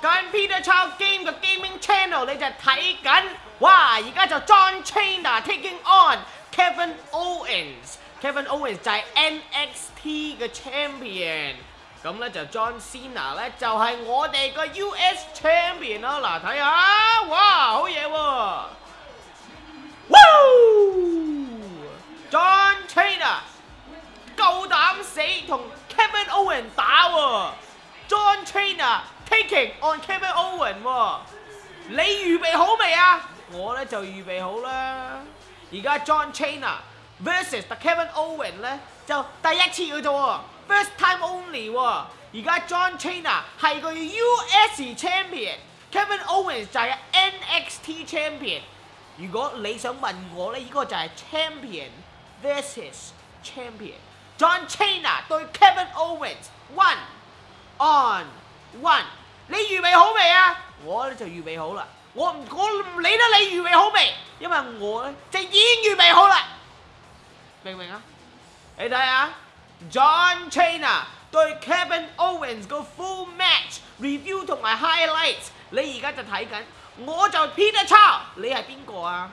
跟 Peter c h o w g a m e 嘅 gaming channel，你就睇緊哇！而家就 John Cena taking on Kevin Owens，Kevin Owens 就係 NXT 嘅 champion。咁咧就 John Cena 咧就係我哋個 US champion 啦。嗱，睇下哇，好嘢喎！Woo！on Kevin o w e n 你預備好未啊？我咧就預備好啦。而家 John Cena vs Kevin o w e n 咧就第一次噶啫喎，first time only 喎。而家 John Cena 係個 US champion，Kevin Owens 就係 NXT champion。如果你想問我咧，呢個就係 champion vs champion，John Cena 對 Kevin Owens，one on one。你预备好未啊？我咧就预备好啦。我唔我唔理得你预备好未，因为我咧就已经预备好啦。明唔明啊？你睇下 j o h n c h i n a 对 Kevin Owens 个 full match review 同埋 highlights，你而家就睇紧，我就 P e e t r Chow，你系边个啊？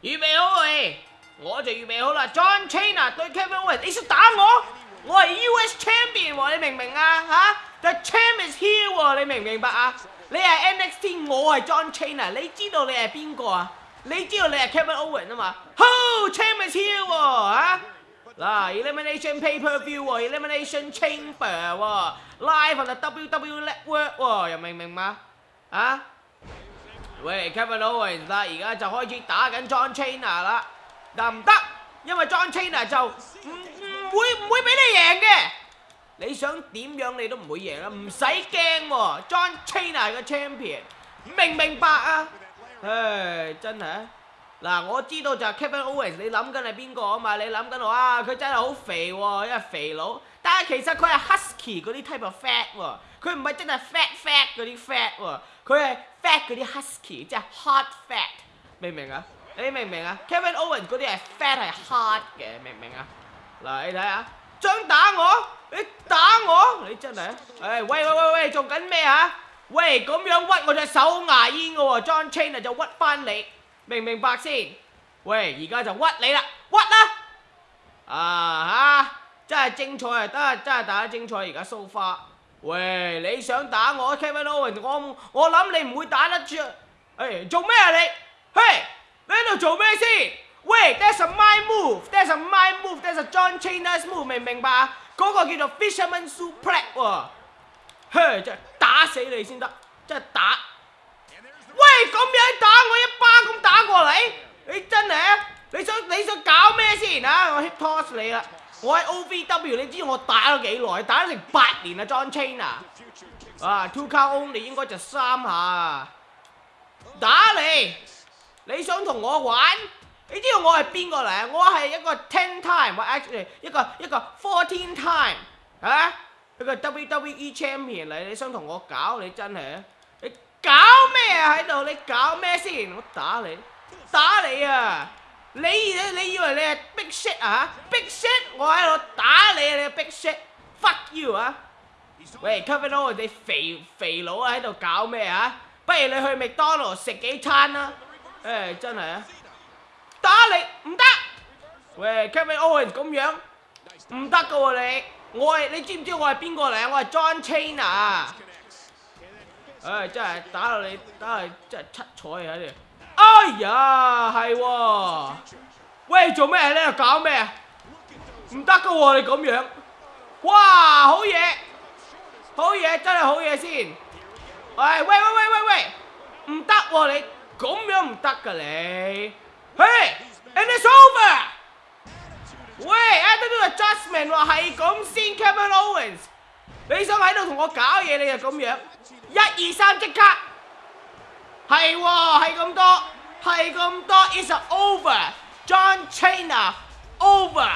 预备好未？我就预备好啦。John c h i n a 对 Kevin Owens，你想打我？我系 U.S. champion 喎，你明唔明啊？吓？The champ is here 喎，你明唔明白啊？你係 NXT，我係 John Cena，你知道你係邊個啊？你知道你係 Kevin Owens 啊嘛 w h c h a m p is here 喎，嗱，Elimination pay-per-view 喎，Elimination Chamber 喎，live on the WWE network 喎，又明唔明嘛？啊？喂，Kevin Owens，而家就開始打緊 John Cena 啦，得唔得？因為 John Cena 就唔會唔會俾你贏嘅。你想點樣你都唔會贏啦，唔使驚喎。John Cena 係個 champion，明唔明白啊？唉，真係嗱，我知道就 Kevin Owens，你諗緊係邊個啊嘛？你諗緊我啊，佢真係好肥喎，因為肥佬，但係其實佢係 husky 嗰啲 type of fat 喎，佢唔係真係 fat fat 嗰啲 fat 喎，佢係 fat 嗰啲 husky，即係 h o t fat，明唔明啊？你明唔明啊？Kevin Owens 嗰啲係 fat 係 h o t 嘅，明唔明啊？嗱，你睇下，想打我？你打我？你真系诶，喂喂喂喂，做紧咩啊？喂，咁样屈我只手牙烟嘅喎，John Chain 就屈翻你，明唔明白先？喂，而家就屈你啦，屈啦！啊吓，真系精彩，啊，系真系打得精彩，而家 far！喂，你想打我？Kevin Owens，我我谂你唔会打得住！诶，做咩啊你？嘿，你喺度做咩先？喂，That's a m i n move，That's a m i n move，That's a John c h a i n e s move，明唔明白？嗰個叫做 Fisherman Suplex 喎，真即係打死你先得，即係打。喂，咁樣打我一巴咁打過嚟，你真係啊？你想你想搞咩先啊？我 hip toss 你啦，我喺 OVW，你知我打咗幾耐？打咗成八年啊，John Cena。啊，two count only 應該就三下，打你，你想同我玩？你知道我係邊個嚟啊？我係一個 ten time 或 y 一個一個 fourteen time 嚇，一個 WWE champion 嚟。你想同我搞你真係啊？你搞咩啊喺度？你搞咩先？我打你，打你啊！你你以為你係 big shit 啊？big shit！我喺度打你，你 big shit！fuck you 啊！喂，cover a l 你肥肥佬喺度搞咩啊？不如你去麥當勞食幾餐啦？誒，真係啊！你唔得，喂 k e v i n Owen 咁样唔得噶喎你，我系你知唔知我系边个嚟啊？我系 John Cena，唉，真系打到你真系真系七彩喺度，哎呀系，喂做咩咧？搞咩啊？唔得噶喎你咁样，哇好嘢，好嘢真系好嘢先，喂喂喂喂喂，唔得喎你咁样唔得噶你，嘿。And it's over。喂，I do adjustment，话係咁先，Kevin Owens。你想喺度同我搞嘢，你就咁样。一二三，即刻。系，系咁多，系咁多。Is over。John Cena，over。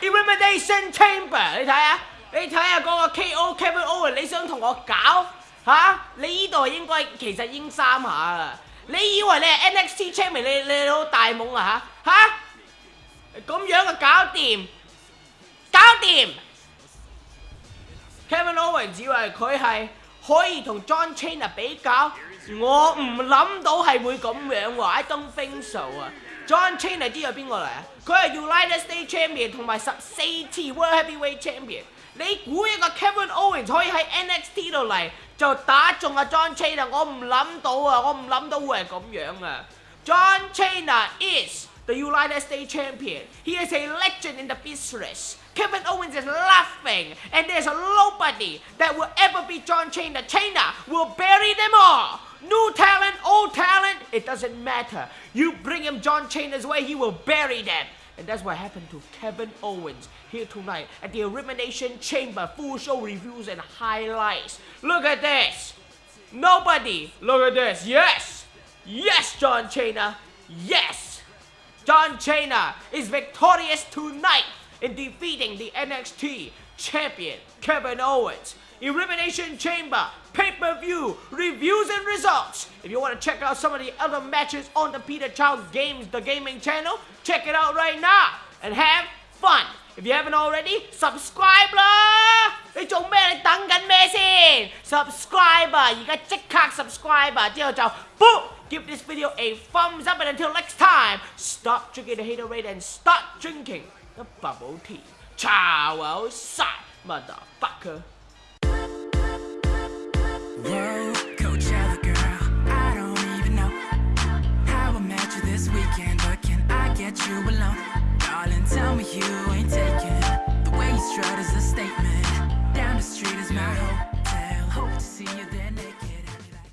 Elimination Chamber，你睇下，你睇下嗰个 KO，Kevin Owens，你想同我搞吓？你依度应该其实应三下啦。你以為你係 NXT champion，你你老大懵啊吓吓？咁樣嘅搞掂，搞掂。Kevin Owens 以为佢係可以同 John Cena 比較，我唔諗到係會咁樣喎，I don't think so 啊。John Cena 知有邊個嚟啊？佢係 United States champion 同埋十四次 World Heavyweight Champion。你估一個 Kevin Owens 可以喺 NXT 度嚟？就打中阿 John John Cena is the United States champion. He is a legend in the business. Kevin Owens is laughing, and there's nobody that will ever be John Cena. Cena will bury them all. New talent, old talent, it doesn't matter. You bring him John Cena's way, he will bury them. And that's what happened to Kevin Owens here tonight at the Elimination Chamber full show reviews and highlights. Look at this! Nobody! Look at this! Yes! Yes, John Cena! Yes! John Cena is victorious tonight! in defeating the NXT champion Kevin Owens. Elimination Chamber, pay-per-view, reviews and results. If you want to check out some of the other matches on the Peter Childs Games, the gaming channel, check it out right now and have fun. If you haven't already, subscribe lah! 이 종매를 당근 매신! Subscriber! You got check subscriber! Boom! Give this video a thumbs up and until next time, stop drinking the hater rate and start drinking! the bubble tea. Chow outside, motherfucker.